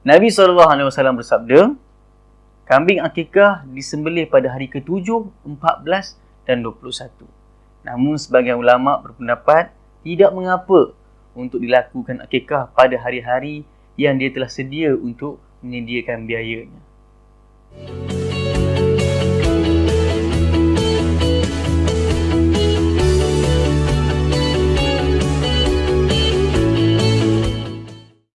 Nabi SAW bersabda, kambing akikah disembelih pada hari ke-7, 14 dan 21. Namun sebagian ulama berpendapat tidak mengapa untuk dilakukan akikah pada hari-hari yang dia telah sedia untuk menyediakan biayanya.